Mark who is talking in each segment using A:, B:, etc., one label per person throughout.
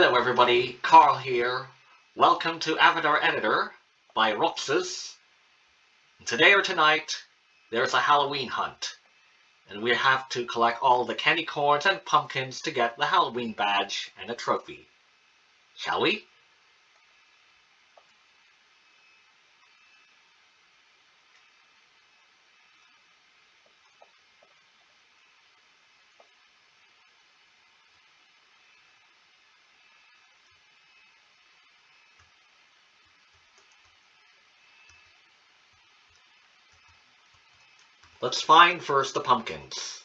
A: Hello everybody, Carl here. Welcome to Avatar Editor by Roxas. Today or tonight, there's a Halloween hunt. And we have to collect all the candy corns and pumpkins to get the Halloween badge and a trophy. Shall we? Let's find first the pumpkins.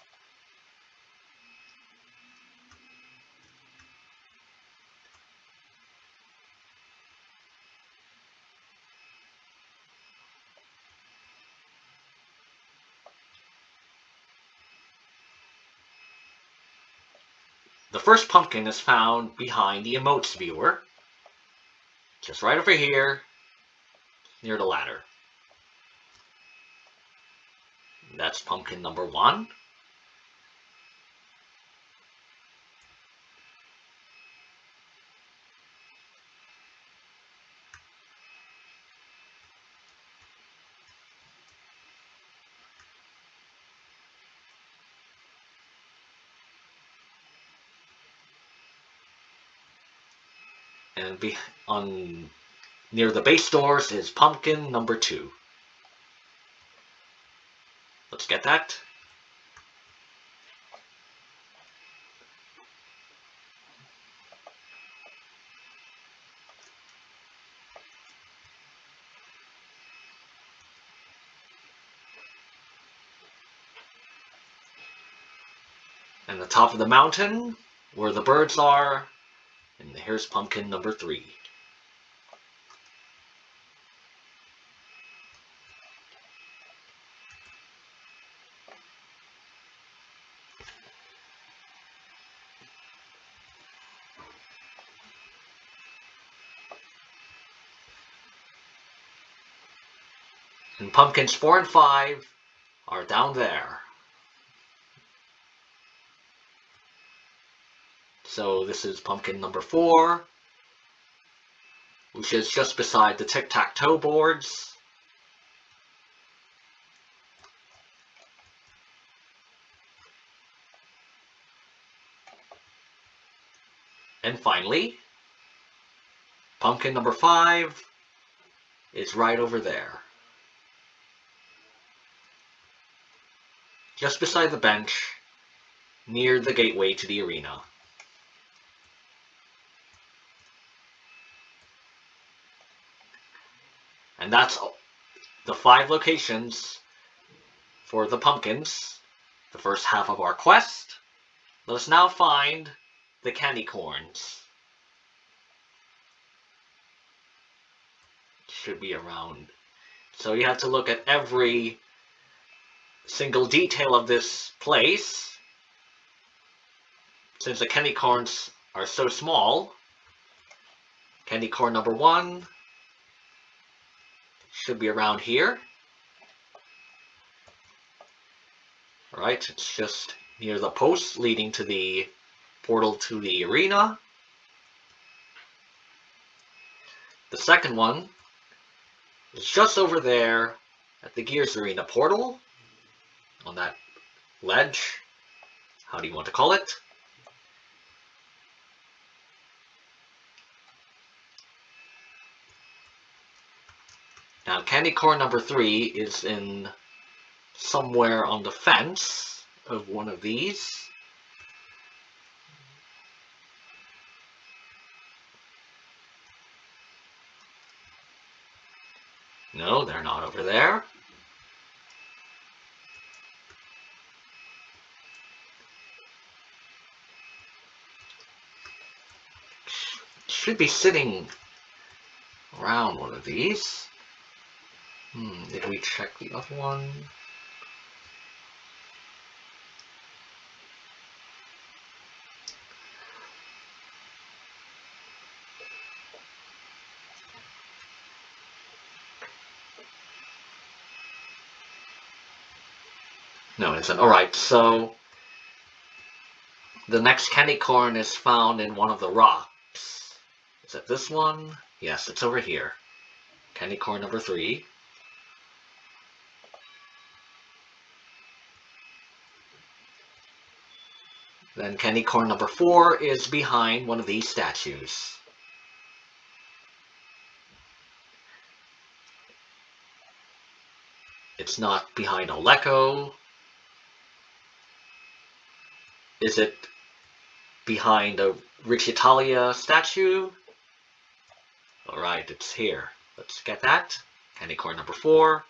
A: The first pumpkin is found behind the emotes viewer, just right over here, near the ladder. That's pumpkin number one. And be on near the base doors is pumpkin number two. Let's get that. And the top of the mountain, where the birds are, and here's pumpkin number three. Pumpkins 4 and 5 are down there. So this is pumpkin number 4, which is just beside the tic-tac-toe boards. And finally, pumpkin number 5 is right over there. Just beside the bench, near the gateway to the arena. And that's the five locations for the pumpkins, the first half of our quest. Let us now find the candy corns. Should be around. So you have to look at every single detail of this place, since the candy corns are so small, candy corn number one should be around here. Alright, it's just near the post leading to the portal to the arena. The second one is just over there at the Gears Arena portal on that ledge. How do you want to call it? Now, candy corn number three is in somewhere on the fence of one of these. No, they're not over there. Should be sitting around one of these. Hmm, did we check the other one? No, it isn't. Alright, so the next candy corn is found in one of the rocks. Is it this one? Yes, it's over here. Candy corn number three. Then candy corn number four is behind one of these statues. It's not behind Oleko. Is it behind a Rich Italia statue? Alright, it's here. Let's get that. Candy corn number four.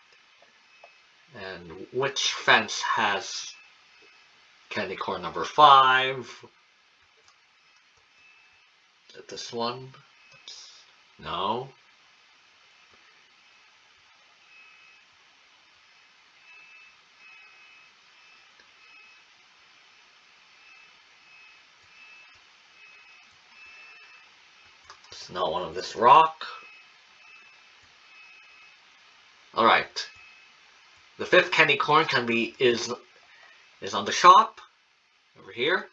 A: And which fence has candy corn number five? Is it this one? No. Not one of this rock. Alright. The fifth candy corn can be is is on the shop over here.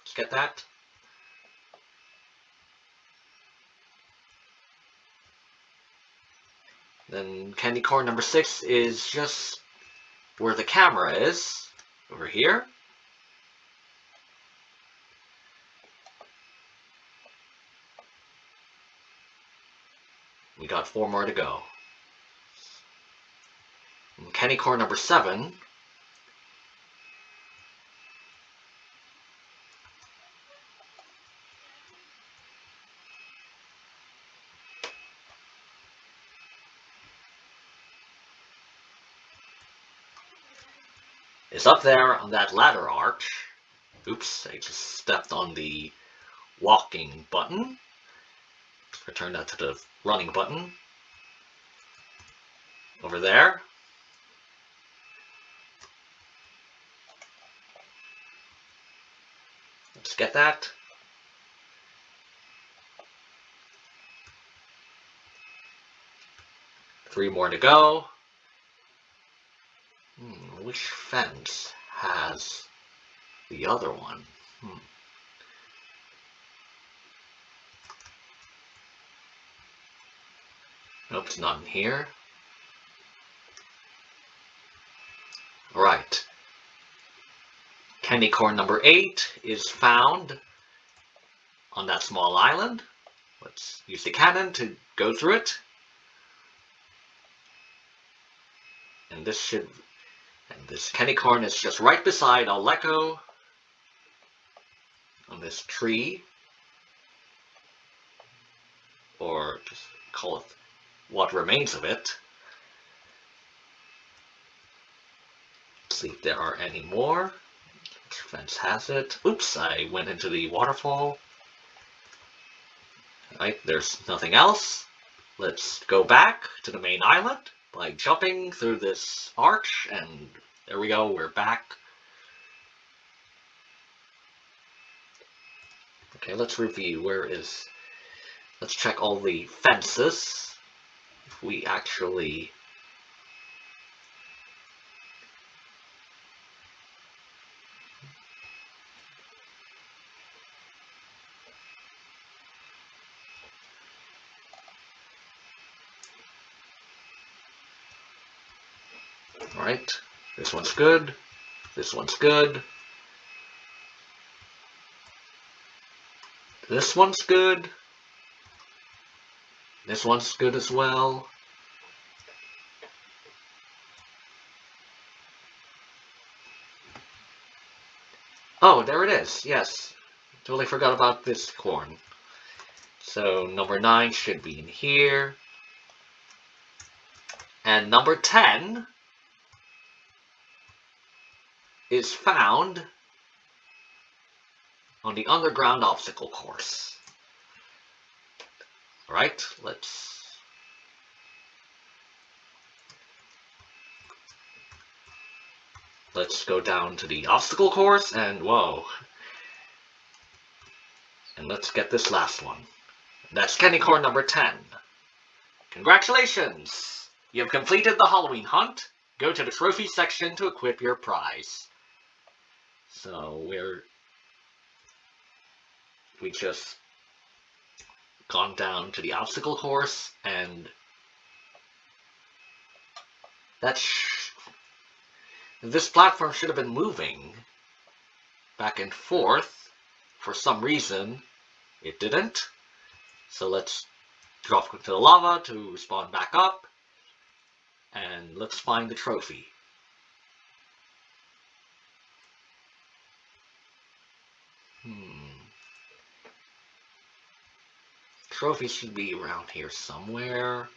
A: Let's get that. Then candy corn number six is just where the camera is over here. We got four more to go. Candy corn number seven is up there on that ladder arch. Oops, I just stepped on the walking button. Return that to the running button. Over there. Let's get that. Three more to go. Hmm, which fence has the other one? Hmm. Nope, it's not in here. Right. Candy corn number eight is found on that small island. Let's use the cannon to go through it. And this should, and this candy corn is just right beside Oleko on this tree. Or just call it what remains of it. Let's see if there are any more. Fence has it? Oops, I went into the waterfall. Right, there's nothing else. Let's go back to the main island by jumping through this arch, and there we go, we're back. Okay, let's review. Where is... Let's check all the fences if we actually Alright, this one's good, this one's good, this one's good, this one's good as well. Oh, there it is. Yes. Totally forgot about this corn. So number 9 should be in here. And number 10 is found on the underground obstacle course. Right, let's let's go down to the obstacle course and whoa. And let's get this last one. That's candy corn number 10. Congratulations! You have completed the Halloween hunt. Go to the trophy section to equip your prize. So we're we just gone down to the obstacle course and that this platform should have been moving back and forth. For some reason, it didn't. So let's drop into the lava to spawn back up. And let's find the trophy. Trophy should be around here somewhere.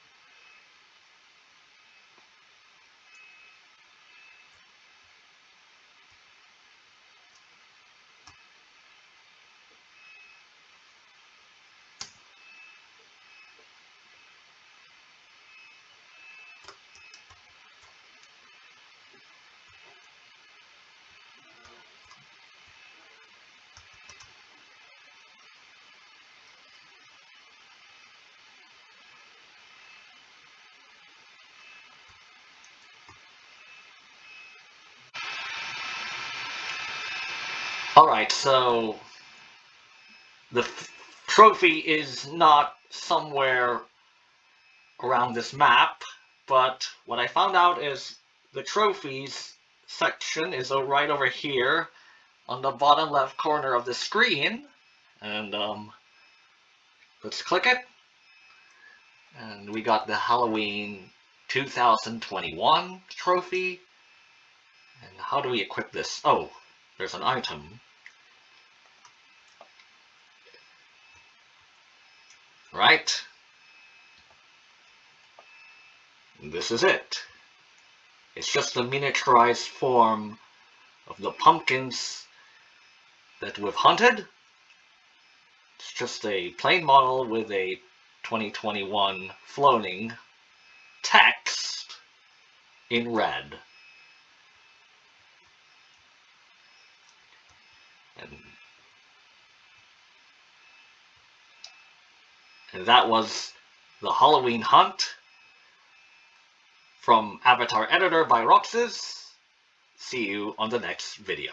A: Alright, so the trophy is not somewhere around this map, but what I found out is the trophies section is right over here on the bottom left corner of the screen. And um, let's click it. And we got the Halloween 2021 trophy. And how do we equip this? Oh, there's an item. right? This is it. It's just a miniaturized form of the pumpkins that we've hunted. It's just a plain model with a 2021 floating text in red. And that was the Halloween Hunt from Avatar Editor by Roxas. See you on the next video.